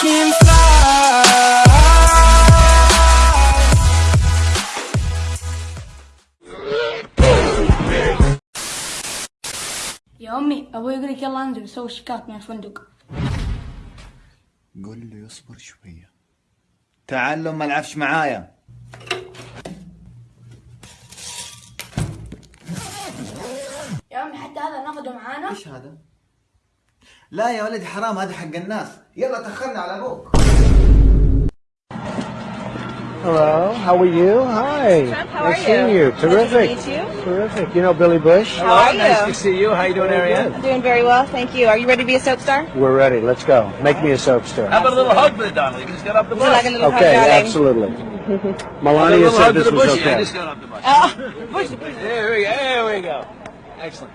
can fly. يا امي أبوي يقول لك يلا انزل سوي شيكات من الفندق قول له يصبر شوية تعال ما العفش معايا يا أمي حتى هذا ناخذه معانا إيش هذا؟ لا يا حرام هذا حق الناس يلا تأخرنا على أبوك Hello, how are you? Hi. Trump, how nice are seeing you? Terrific. Nice to meet you. Terrific. You know Billy Bush? How are you? Nice to see you. How you doing, Arianne? I'm doing very well, thank you. Are you ready to be a soap star? We're ready. Let's go. Make me a soap star. How about a little hug for the Donald? You can just get off the bus. Like a okay, hug absolutely. Melania said this was okay. Oh, there we go. Excellent.